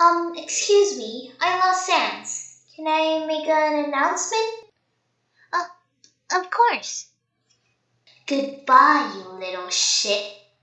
Um, excuse me, I lost Sans. Can I make an announcement? Uh, of course. Goodbye, you little shit.